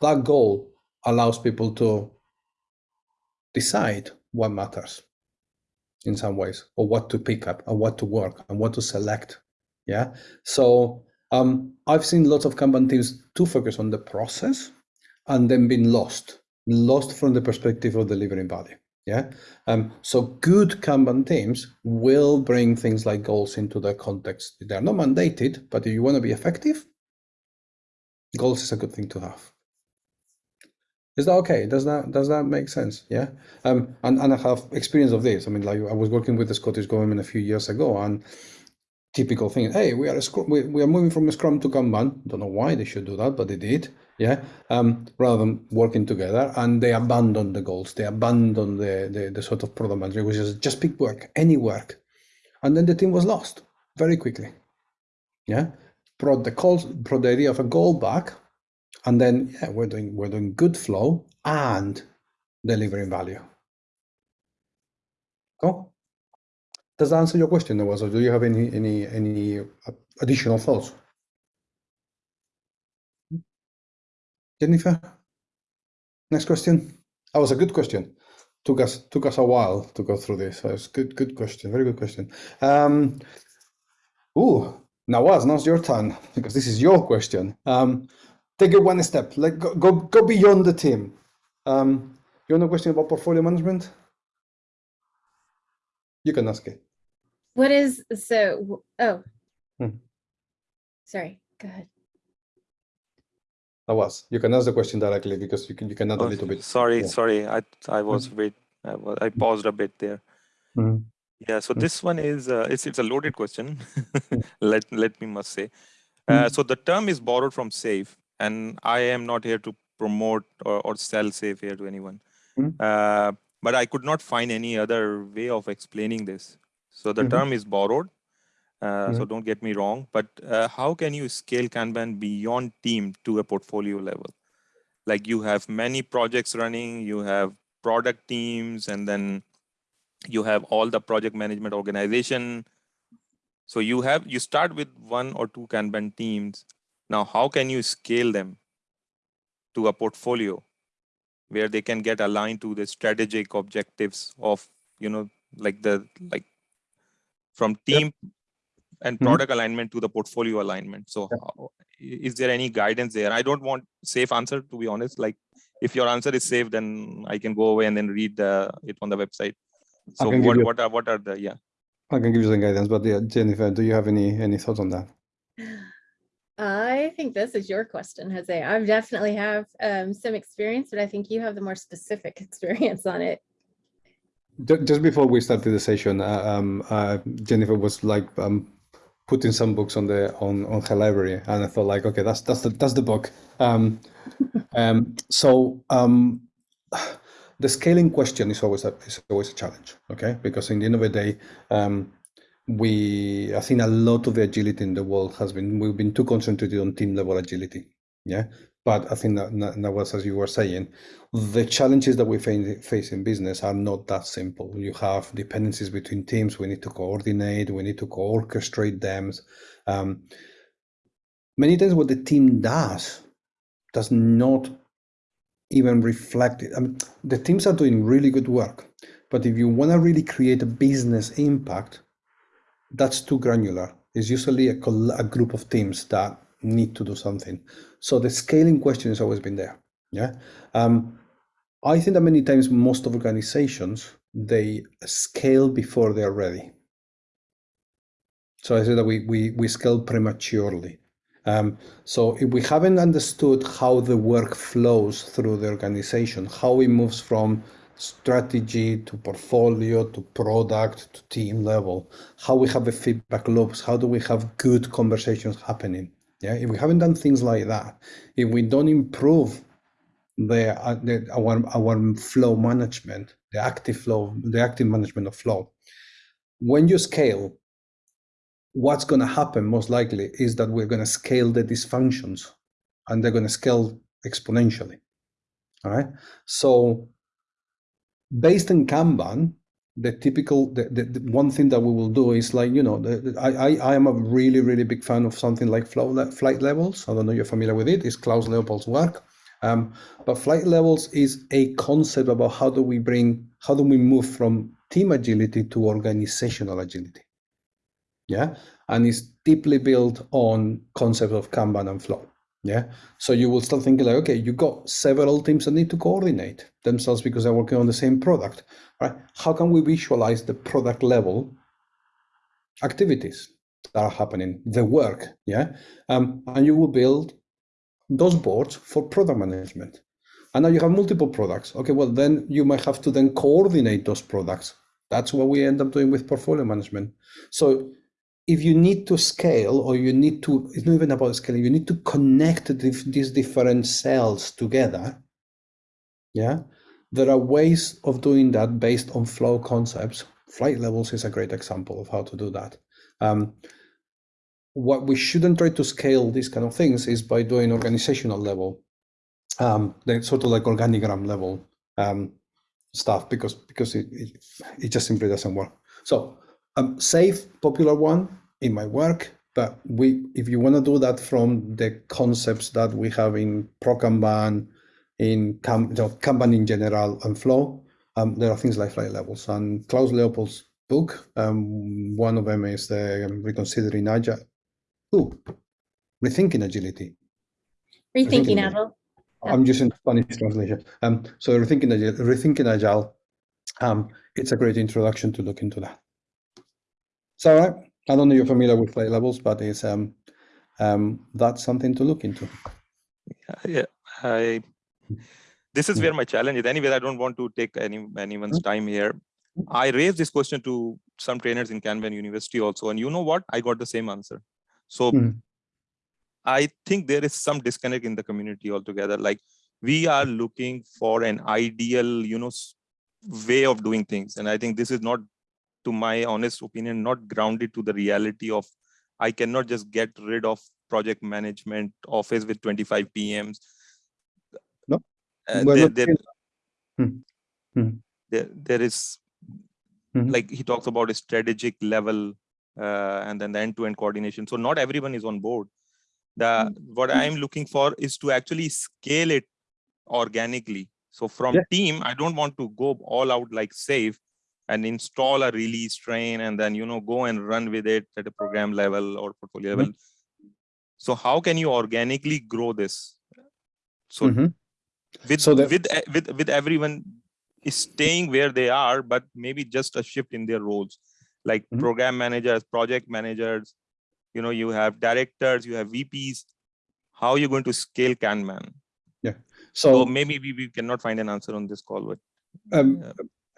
That goal allows people to decide what matters in some ways, or what to pick up, and what to work, and what to select. Yeah. So um, I've seen lots of Kanban teams to focus on the process and then been lost, lost from the perspective of delivering value. Yeah. Um, so good Kanban teams will bring things like goals into the context. They're not mandated, but if you want to be effective, goals is a good thing to have. Is that okay? Does that does that make sense? Yeah. Um, and, and I have experience of this. I mean, like I was working with the Scottish government a few years ago, and typical thing. Hey, we are a scrum, we, we are moving from Scrum to Kanban. Don't know why they should do that, but they did. Yeah. Um, rather than working together, and they abandoned the goals. They abandoned the the, the sort of product manager, which is just pick work, any work, and then the team was lost very quickly. Yeah. Brought the calls, brought the idea of a goal back, and then yeah, we're doing we're doing good flow and delivering value. Cool. Does that answer your question, Nawaz, or do you have any any any additional thoughts? Jennifer, next question. That was a good question. Took us took us a while to go through this. So it's good good question. Very good question. Um, ooh, Nawaz, now's your turn because this is your question. Um, take it one step. Like go go, go beyond the team. Um, you want a question about portfolio management? You can ask it. What is, so, oh. Hmm. Sorry, go ahead. Nawaz, you can ask the question directly because you can you can add a Oh, little bit. Sorry, yeah. sorry. I I was wait. I was I paused a bit there. Mhm. Yeah. So Mm. this one is uh, it's it's a loaded question. let let me must say. Uh, Mm. so the term is borrowed from Safe, and I am not here to promote or, or sell Safe here to anyone. Mm. Uh, but I could not find any other way of explaining this. So the Mhm. term is borrowed. Uh, So don't get me wrong, but uh, how can you scale Kanban beyond team to a portfolio level? Like you have many projects running, you have product teams, and then you have all the project management organization. So you have you start with one or two Kanban teams. Now, how can you scale them to a portfolio where they can get aligned to the strategic objectives of you know like the like from team and Mhm. product alignment to the portfolio alignment. So Yep. how- i- is there any guidance there? I don't want safe answer to be honest. Like if your answer is safe, then I can go away and then read the, it on the website. So what you- what are what are the yeah? I can give you some guidance, but yeah, Jennifer, do you have any any thoughts on that? I think this is your question, Jose. I definitely have um, some experience, but I think you have the more specific experience on it. Ju- Just before we started the session, uh, um, uh, Jennifer was like um, putting some books on the on, on her library, and I thought like, okay, that's that's the that's the book. Um, um, so um, the scaling question is always a is always a challenge, okay? Because in the end of the day, um, we I think a lot of the agility in the world has been we've been too concentrated on team level agility, yeah. But I think that, that, that was as you were saying, the challenges that we face, in business are not that simple. You have dependencies between teams. We need to coordinate. We need to orchestrate them. Um, many times, what the team does does not even reflect it. I mean, the teams are doing really good work, but if you want to really create a business impact, that's too granular. It's usually a, a group of teams that need to do something. So the scaling question has always been there. Yeah. Um, I think that many times most of organizations they scale before they're ready. So I say that we we we scale prematurely. Um, so if we haven't understood how the work flows through the organization, how it moves from strategy to portfolio to product to team level, how we have the feedback loops, how do we have good conversations happening? Yeah, if we haven't done things like that, if we don't improve the, uh, the our our flow management, the active flow, the active management of flow, when you scale, what's going to happen most likely is that we're going to scale the dysfunctions and they're going to scale exponentially. All right. So based in Kanban, the typical, the, the, the, one thing that we will do is like, you know, the, I, I, I am a really, really big fan of something like flow, flight levels. I don't know if you're familiar with it. It's Klaus Leopold's work. Um, but flight levels is a concept about how do we bring, how do we move from team agility to organizational agility yeah and it's deeply built on concept of kanban and flow yeah? So you will start thinking like okay you got several teams that need to coordinate themselves because they're working on the same product right? How can we visualize the product level activities that are happening the work yeah? Um, and you will build those boards for product management. And now you have multiple products. Okay well then you might have to then coordinate those products. That's what we end up doing with portfolio management. So if you need to scale or you need to, it's not even about scaling, you need to connect these different cells together. Yeah, there are ways of doing that based on flow concepts. Flight levels is a great example of how to do that. Um, what we shouldn't try to scale these kind of things is by doing organizational level, um, sort of like organigram level um, stuff because because it, it, it just simply doesn't work. So um, safe, popular one in my work, but we, if you want to do that from the concepts that we have in ProKanban, in you know, Kanban in general, and Flow, um, there are things like flight levels. And Klaus Leopold's book, um, one of them is the Reconsidering Agile. Ooh, Rethinking Agility. Rethinking, Rethinking Agile. I'm using Spanish translation. Um, so Rethinking Agile, Rethinking Agile um, it's a great introduction to look into that. So, right. I don't know if you're familiar with flight levels, but it's um, um, that's something to look into. Yeah, I. This is where my challenge is. Anyway, I don't want to take any anyone's time here. I raised this question to some trainers in Kanban University also, and you know what? I got the same answer. So mm. I think there is some disconnect in the community altogether. Like we are looking for an ideal, you know, way of doing things, and I think this is not to my honest opinion, not grounded to the reality of I cannot just get rid of project management office with 25 PMs. No, uh, there, there, hmm. Hmm. there, there is, hmm. like he talks about a strategic level uh, and then the end-to-end -end coordination. So not everyone is on board. The What I'm looking for is to actually scale it organically. So from yeah. team, I don't want to go all out like safe and install a release train and then you know go and run with it at a program level or portfolio level. Mm -hmm. so how can you organically grow this? So mm -hmm. with so with with with everyone is staying where they are but maybe just a shift in their roles. Like mm -hmm. program managers project managers you know you have directors you have vps how are you going to scale kanban? Yeah. So, so maybe we, we cannot find an answer on this call but um,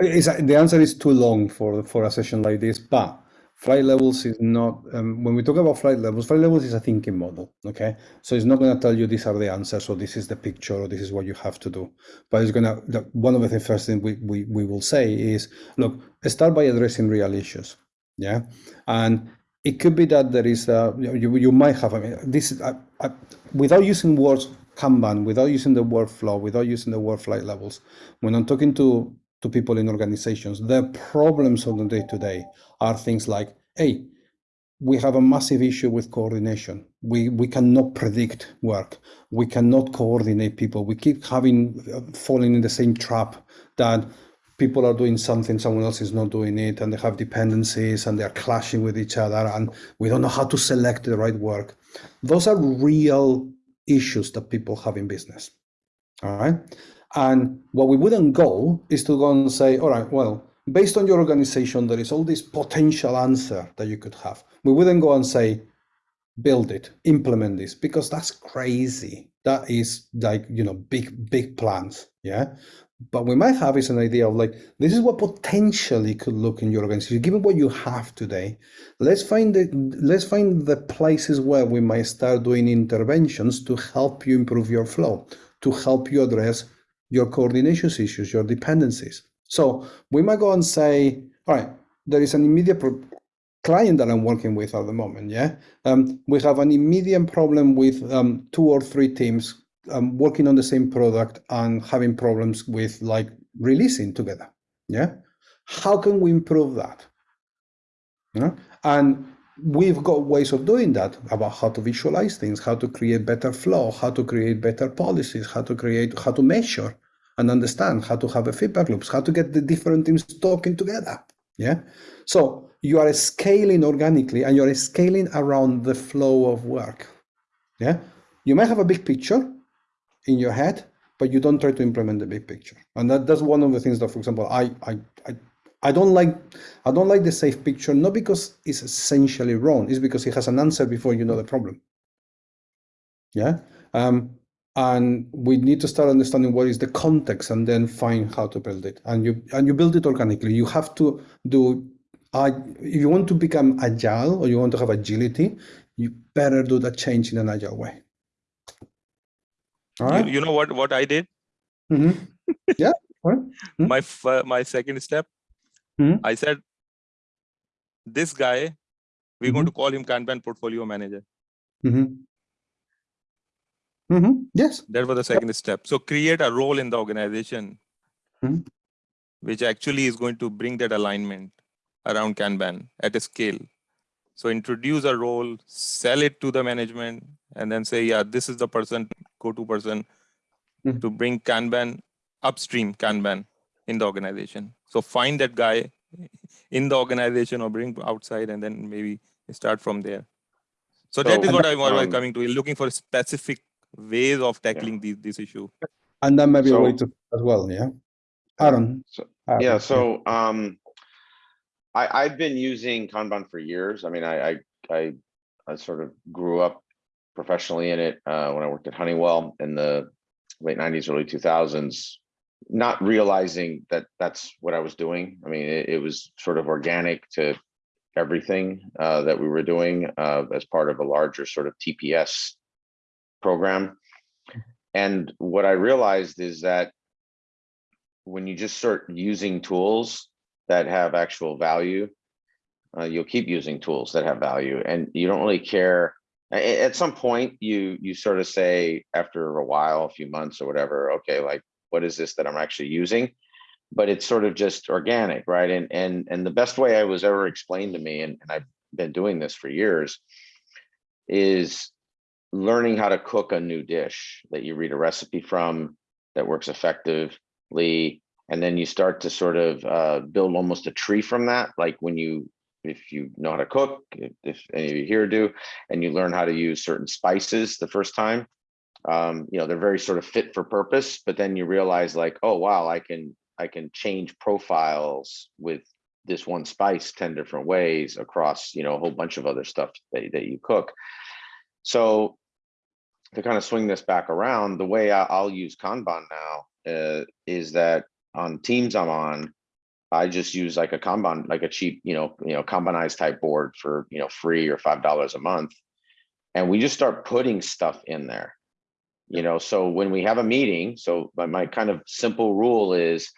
it's, the answer is too long for, for a session like this, but flight levels is not, um, when we talk about flight levels, flight levels is a thinking model, okay? So it's not going to tell you these are the answers or this is the picture or this is what you have to do. But it's going to, one of the first things we, we, we will say is, look, start by addressing real issues, yeah? And it could be that there is, a, you, you might have, I mean, this, I, I, without using words Kanban without using the workflow, without using the word flight levels, when I'm talking to to people in organizations, The problems on the day to day are things like, hey, we have a massive issue with coordination. We we cannot predict work. We cannot coordinate people. We keep having uh, falling in the same trap that people are doing something, someone else is not doing it, and they have dependencies and they're clashing with each other, and we don't know how to select the right work. Those are real issues that people have in business. All right. And what we wouldn't go is to go and say, all right, well, based on your organization, there is all this potential answer that you could have. We wouldn't go and say, build it, implement this, because that's crazy. That is like, you know, big, big plans. Yeah. But we might have is an idea of like, this is what potentially could look in your organization, given what you have today. Let's find the let's find the places where we might start doing interventions to help you improve your flow, to help you address your coordination issues, your dependencies. So we might go and say, all right, there is an immediate client that I'm working with at the moment. Yeah, um, we have an immediate problem with um, two or three teams um, working on the same product and having problems with like releasing together. Yeah, how can we improve that? Yeah? And we've got ways of doing that about how to visualize things, how to create better flow, how to create better policies, how to create, how to measure and understand, how to have a feedback loops, how to get the different teams talking together. Yeah. So you are scaling organically and you're scaling around the flow of work. Yeah. You might have a big picture in your head, but you don't try to implement the big picture. And that, that's one of the things that, for example, I, I, I I don't like I don't like the safe picture, not because it's essentially wrong, it's because it has an answer before you know the problem. Yeah. Um, and we need to start understanding what is the context and then find how to build it. And you and you build it organically. You have to do uh, if you want to become agile or you want to have agility, you better do that change in an agile way. All You, you know what what I did? Mhm. Yeah. all right. Hmm? My f- my second step, Mhm. I said, this guy, we're going Mhm. to call him Kanban portfolio manager. Mm -hmm. Mm -hmm. Yes. That was the second step. So create a role in the organization, Mhm. which actually is going to bring that alignment around Kanban at a scale. So introduce a role, sell it to the management, and then say, yeah, this is the person, go-to person Mhm. to bring Kanban upstream Kanban in the organization. So find that guy in the organization or bring outside, and then maybe start from there. So that So, is what I was um, coming to. Looking for specific ways of tackling these this issue. And that might be a way to as well. Yeah. Aaron. So, Aaron, yeah, so, um, I, I've been using Kanban for years. I mean, I, I, I, I sort of grew up professionally in it, uh, when I worked at Honeywell in the late nineties, early two thousands. Not realizing that that's what I was doing. I mean, it, it was sort of organic to everything, uh, that we were doing, uh, as part of a larger sort of TPS program. And what I realized is that when you just start using tools that have actual value, uh, you'll keep using tools that have value and you don't really care. At some point, you you sort of say after a while, a few months or whatever, okay, like what is this that I'm actually using? But it's sort of just organic, right? And and and the best way I was ever explained to me, and, and I've been doing this for years, is learning how to cook a new dish that you read a recipe from that works effectively and then you start to sort of uh, build almost a tree from that like when you if you know how to cook if, if any of you here do and you learn how to use certain spices the first time um, you know they're very sort of fit for purpose but then you realize like oh wow i can i can change profiles with this one spice 10 different ways across you know a whole bunch of other stuff that, that you cook so to kind of swing this back around, the way I- I'll use Kanban now uh, is that on teams I'm on, I just use like a Kanban, like a cheap, you know, you know, Kanbanized type board for you know free or five dollars a month, and we just start putting stuff in there. You know, so when we have a meeting, so my, my kind of simple rule is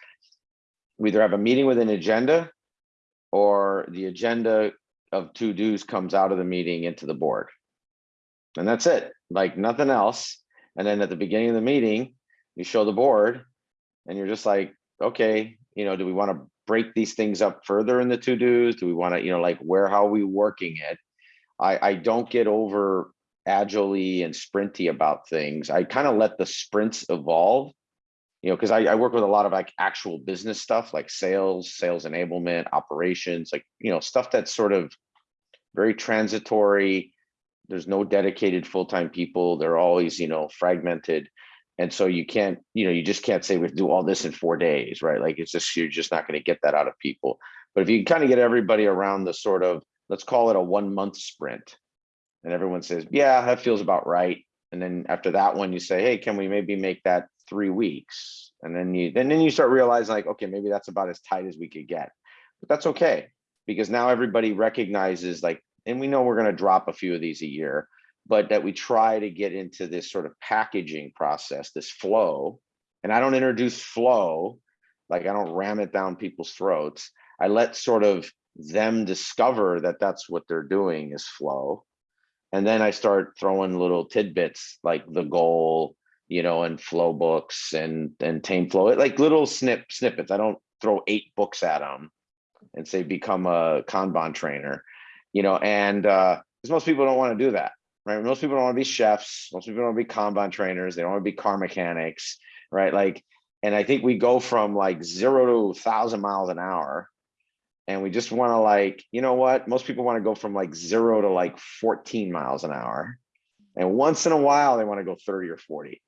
we either have a meeting with an agenda or the agenda of to dos comes out of the meeting into the board and that's it like nothing else And then at the beginning of the meeting, you show the board and you're just like, okay, you know, do we want to break these things up further in the to-dos? Do we want to, you know, like where, how are we working it? I, I don't get over agilely and sprinty about things. I kind of let the sprints evolve. You know, because I, I work with a lot of like actual business stuff like sales, sales enablement, operations, like, you know, stuff that's sort of very transitory. There's no dedicated full-time people. They're always, you know, fragmented. And so you can't, you know, you just can't say we do all this in four days, right? Like it's just, you're just not going to get that out of people. But if you kind of get everybody around the sort of, let's call it a one month sprint. And everyone says, yeah, that feels about right. And then after that one, you say, hey, can we maybe make that three weeks? And then you, and then you start realizing like, okay, maybe that's about as tight as we could get. But that's okay, because now everybody recognizes like, and we know we're going to drop a few of these a year, but that we try to get into this sort of packaging process, this flow. And I don't introduce flow, like I don't ram it down people's throats. I let sort of them discover that that's what they're doing is flow. And then I start throwing little tidbits like the goal, you know, and flow books and and tame flow, it like little snip snippets. I don't throw eight books at them and say become a Kanban trainer, you know, and uh, because most people don't want to do that right? Most people don't want to be chefs. Most people don't want to be Kanban trainers. They don't want to be car mechanics, right? Like, and I think we go from like zero to thousand miles an hour. And we just want to like, you know what? Most people want to go from like zero to like 14 miles an hour. And once in a while, they want to go 30 or 40.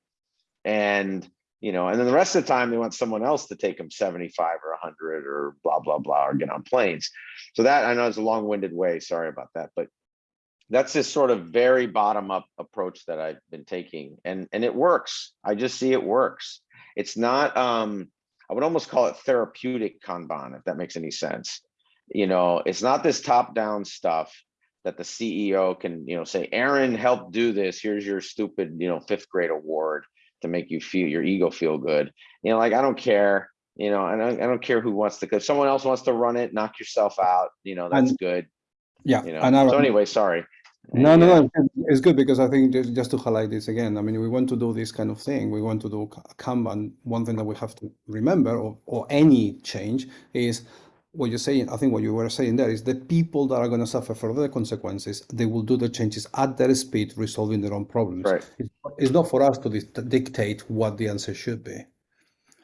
And, you know, and then the rest of the time, they want someone else to take them 75 or 100 or blah, blah, blah, or get on planes. So that I know it's a long winded way. Sorry about that. But that's this sort of very bottom up approach that I've been taking and and it works. I just see it works. It's not um I would almost call it therapeutic Kanban if that makes any sense. You know, it's not this top down stuff that the CEO can, you know, say Aaron help do this. Here's your stupid, you know, 5th grade award to make you feel your ego feel good. You know, like I don't care, you know, I don't I don't care who wants to if someone else wants to run it, knock yourself out, you know, that's And- good. Yeah, You know. and I- So anyway, sorry. No, no, no, it's good because I think just, just to highlight this again, I mean, we want to do this kind of thing. We want to do Ka- Kanban. One thing that we have to remember, or, or any change, is what you're saying. I think what you were saying there is the people that are going to suffer further consequences, they will do the changes at their speed, resolving their own problems. Right. It's, it's not for us to dic- dictate what the answer should be.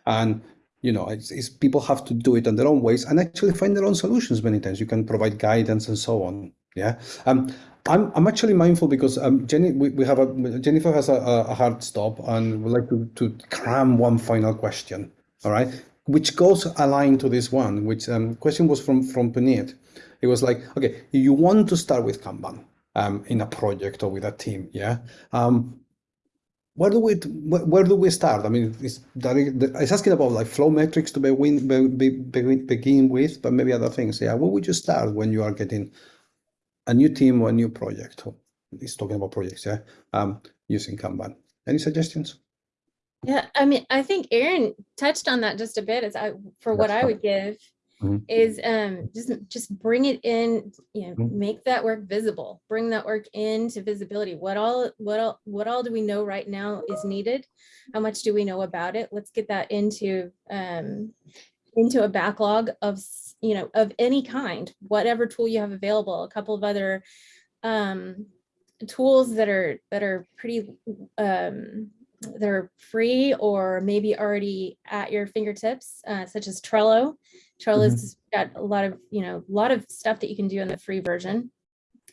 And you know, it's, it's people have to do it in their own ways and actually find their own solutions. Many times you can provide guidance and so on. Yeah. Um, I'm, I'm actually mindful because um, Jenny, we, we have a Jennifer has a, a hard stop and would like to, to cram one final question. All right, which goes aligned to this one. Which um, question was from from Puneet. It was like, okay, you want to start with Kanban um, in a project or with a team, yeah. Um, where do we where, where do we start? I mean, it's, it's asking about like flow metrics to begin, be, be, begin begin with, but maybe other things. Yeah, where would you start when you are getting a new team or a new project? He's talking about projects, yeah. Um, using Kanban. Any suggestions? Yeah, I mean, I think Aaron touched on that just a bit as I, for what I would give Mhm. is um just just bring it in, you know, Mhm. make that work visible, bring that work into visibility. What all, what all, what all do we know right now is needed? How much do we know about it? Let's get that into um into a backlog of, you know, of any kind, whatever tool you have available, a couple of other um tools that are that are pretty um they're free or maybe already at your fingertips uh, such as trello. Trello's got a lot of you know a lot of stuff that you can do in the free version.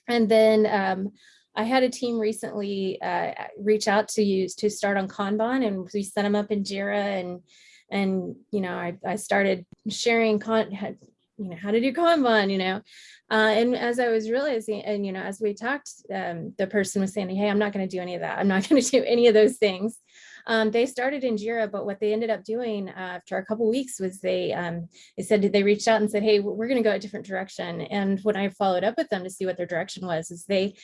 And then um I had a team recently uh, reach out to use to start on Kanban and we set them up in Jira and and you know I, I started sharing con had, you know how to do Kanban you know uh, and as I was realizing, and you know, as we talked, um, the person was saying, "Hey, I'm not going to do any of that. I'm not going to do any of those things." Um, they started in Jira, but what they ended up doing uh, after a couple weeks was they um, they said they reached out and said, "Hey, we're going to go a different direction." And when I followed up with them to see what their direction was, is they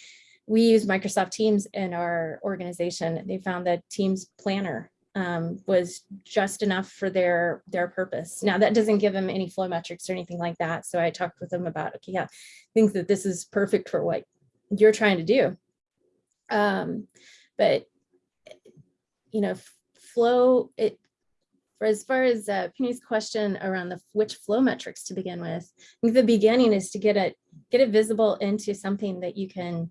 we use Microsoft Teams in our organization. They found that Teams Planner um, was just enough for their their purpose. Now that doesn't give them any flow metrics or anything like that. So I talked with them about, okay, yeah, think that this is perfect for what you're trying to do. Um, but you know, flow, it, for as far as uh, Penny's question around the which flow metrics to begin with, I think the beginning is to get it, get it visible into something that you can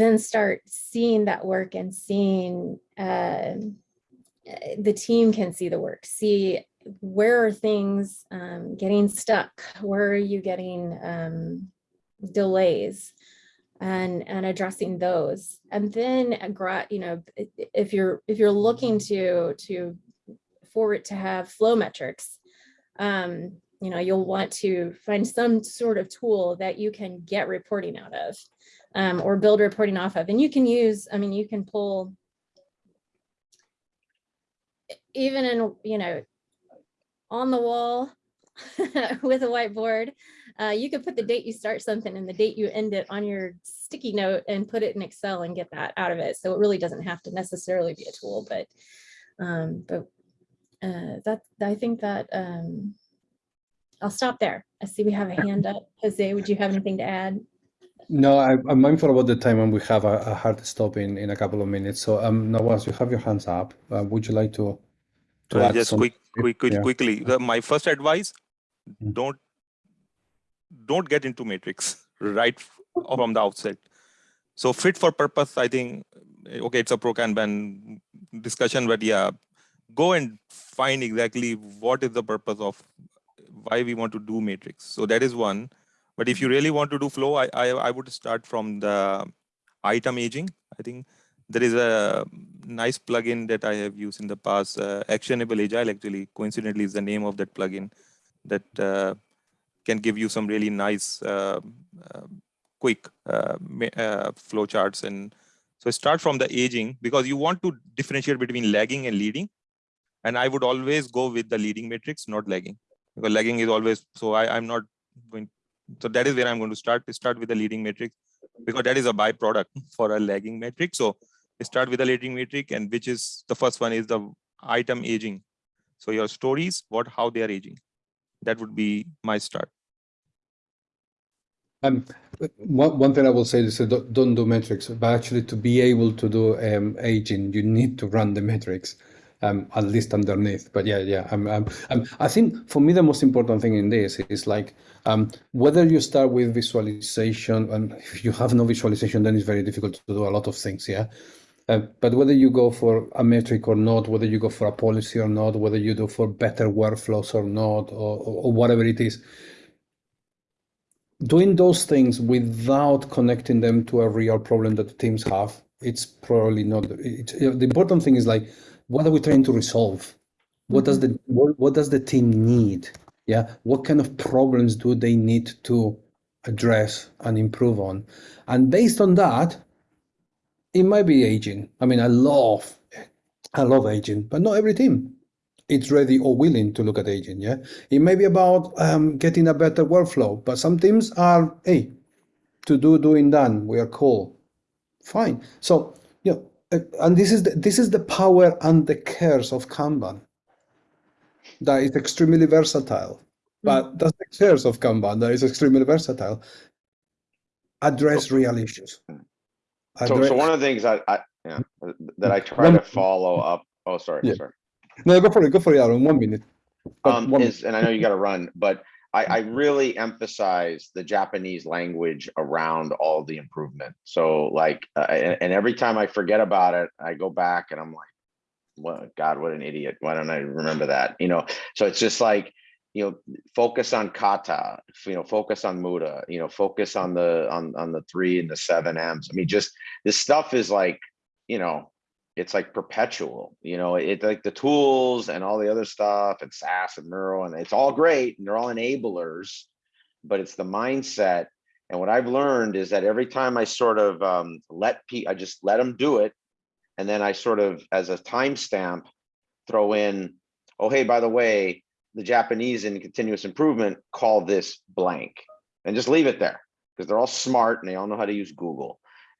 then start seeing that work and seeing, uh, the team can see the work, see where are things um, getting stuck? Where are you getting um, delays? And, and addressing those. And then, you know, if you're, if you're looking to, to, for it to have flow metrics, um, you know, you'll want to find some sort of tool that you can get reporting out of um, or build reporting off of. And you can use, I mean, you can pull even in, you know, on the wall with a whiteboard. Uh, you could put the date you start something and the date you end it on your sticky note and put it in Excel and get that out of it. So it really doesn't have to necessarily be a tool, but um, but uh, that I think that um, I'll stop there. I see we have a hand up. Jose, would you have anything to add? No, I, I'm mindful about the time and we have a, a hard stop in, in a couple of minutes. So um, Nawaz, you have your hands up. Uh, would you like to? to add just some- quick, quick, quick yeah. quickly. The, my first advice: Mhm. don't don't get into matrix right from the outset. So fit for purpose, I think. eh, Okay, it's a pro Kanban discussion, but yeah, go and find exactly what is the purpose of why we want to do matrix. So that is one. But if you really want to do flow, I I, I would start from the item aging. I think there is a nice plugin that I have used in the past. Uh, Actionable Agile actually, coincidentally, is the name of that plugin that uh, can give you some really nice, uh, uh, quick uh, uh, flow charts. And so start from the aging because you want to differentiate between lagging and leading. And I would always go with the leading matrix, not lagging, because lagging is always. So I, I'm not going. So that is where I'm going to start. Start with the leading matrix because that is a byproduct for a lagging metric. So start with a leading metric and which is the first one is the item aging. So your stories, what, how they are aging. That would be my start. Um, one, one thing I will say is don't, don't do metrics, but actually to be able to do um, aging, you need to run the metrics, um, at least underneath. But yeah, yeah, I think for me the most important thing in this is like um, whether you start with visualization, and if you have no visualization, then it's very difficult to do a lot of things. Yeah. Uh, but whether you go for a metric or not, whether you go for a policy or not, whether you do for better workflows or not, or, or, or whatever it is, doing those things without connecting them to a real problem that the teams have, it's probably not. It's, the important thing is like, what are we trying to resolve? What does the what, what does the team need? Yeah, what kind of problems do they need to address and improve on? And based on that, it might be aging. I mean, I love, I love aging, but not every team it's ready or willing to look at aging. Yeah, it may be about um, getting a better workflow, but some teams are, hey, to do, doing, done. We are cool, fine. So you know, and this is the, this is the power and the curse of Kanban. That is extremely versatile, but that's the curse of Kanban. That is extremely versatile. Address real issues. So, Address- so one of the things I, I, yeah, that I try One- to follow up, oh, sorry, Yeah. sorry. no, go for it. Go for it, Aaron. One minute. Um, one- is, and I know you gotta run, but I, I really emphasize the Japanese language around all the improvement. So like, uh, and, and every time I forget about it, I go back and I'm like, what, God, what an idiot. Why don't I remember that? You know, so it's just like, you know, focus on kata, you know, focus on muda, you know, focus on the, on, on the three and the seven M's. I mean, just this stuff is like, you know, it's like perpetual, you know, it's like the tools and all the other stuff and SAS and Neuro and it's all great and they're all enablers, but it's the mindset. And what I've learned is that every time I sort of um, let P, I just let them do it. And then I sort of, as a timestamp, throw in, oh, hey, by the way, the Japanese in continuous improvement call this blank and just leave it there because they're all smart and they all know how to use Google.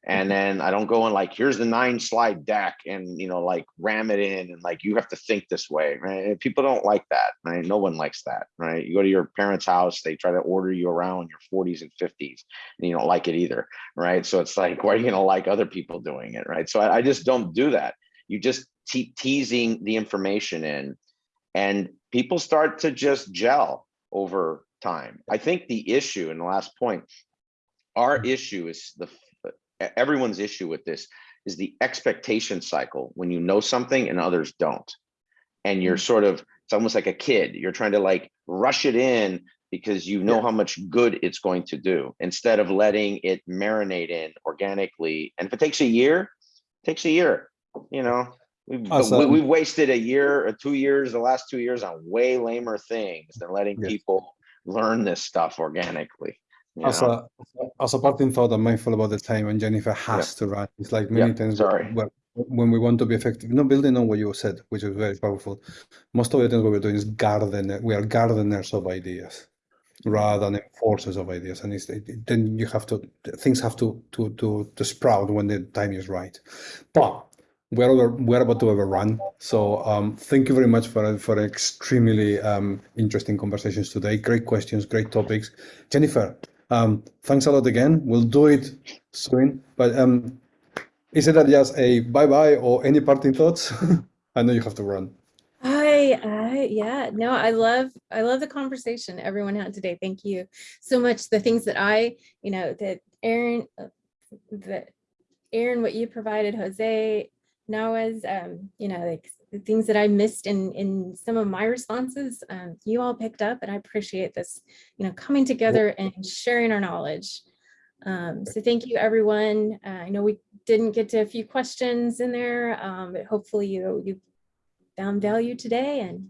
And mm-hmm. then I don't go in like, here's the nine slide deck and, you know, like ram it in and like, you have to think this way, right? People don't like that, right? No one likes that, right? You go to your parents' house, they try to order you around in your 40s and 50s and you don't like it either, right? So it's like, why are you gonna like other people doing it, right? So I, I just don't do that. you just te- teasing the information in and people start to just gel over time. I think the issue and the last point, our mm-hmm. issue is the, everyone's issue with this is the expectation cycle when you know something and others don't. And you're mm. sort of, it's almost like a kid, you're trying to like rush it in because you know Yeah. how much good it's going to do instead of letting it marinate in organically. And if it takes a year, it takes a year, you know? We've, As, we- we've wasted a year or two years, the last two years on way lamer things than letting Yes. people learn this stuff organically. As a, as a parting thought, I'm mindful about the time and Jennifer has to run. It's like many Yeah, times sorry. where- when we want to be effective, no building on what you said, which is very powerful. Most of the times what we're doing is garden, we are gardeners of ideas rather than enforcers of ideas. And it's, it- then you have to, things have to, to, to, to sprout when the time is right. But we're over, we're about to overrun. So um, thank you very much for for extremely um, interesting conversations today. Great questions, great topics. Jennifer, um, thanks a lot again. We'll do it soon. But um, is it just a bye bye or any parting thoughts? I know you have to run. I, I, yeah, no, I love, I love the conversation everyone had today. Thank you so much. The things that I, you know, that Aaron, uh, that Aaron, what you provided, Jose, Nawaz, um, you know, like the things that I missed in, in some of my responses, um, you all picked up and I appreciate this, you know, coming together and sharing our knowledge. Um, so thank you, everyone. Uh, I know we didn't get to a few questions in there, um, but hopefully you, you found value today and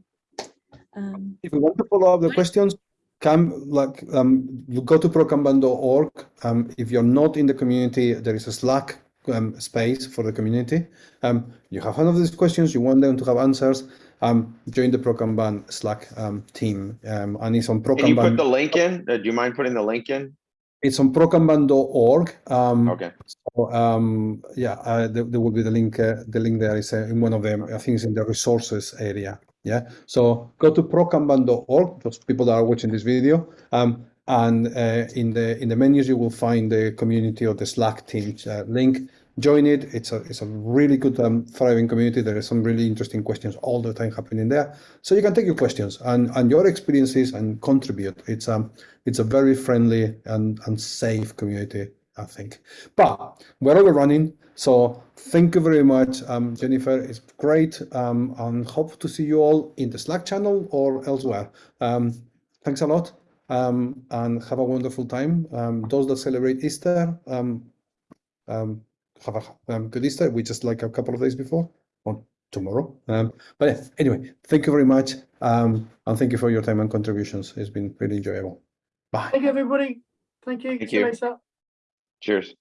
um, If you want to follow up the questions, come like um, go to prokanban.org. Um, if you're not in the community, there is a Slack um, space for the community. Um, you have one of these questions, you want them to have answers. Um, join the Prokanban Slack um, team, um, and it's on Can you put the link in? Uh, Do you mind putting the link in? It's on prokanban.org. Um, Okay, so, um, yeah, uh, there, there will be the link. Uh, the link there is uh, in one of them. I think it's in the resources area. Yeah. So go to prokanban.org. Those people that are watching this video, um, and uh, in the in the menus you will find the community or the Slack team uh, link. Join it. It's a it's a really good um, thriving community. There are some really interesting questions all the time happening there. So you can take your questions and and your experiences and contribute. It's um it's a very friendly and and safe community. I think. But we're overrunning, so thank you very much, um, Jennifer. It's great, um, and hope to see you all in the Slack channel or elsewhere. Um, thanks a lot, um, and have a wonderful time. Um, those that celebrate Easter, um, um, have a um, good Easter. We just like a couple of days before or tomorrow. Um, but yeah, anyway, thank you very much, um, and thank you for your time and contributions. It's been really enjoyable. Bye. Thank you, everybody. Thank you. Thank See you you. later. cheers.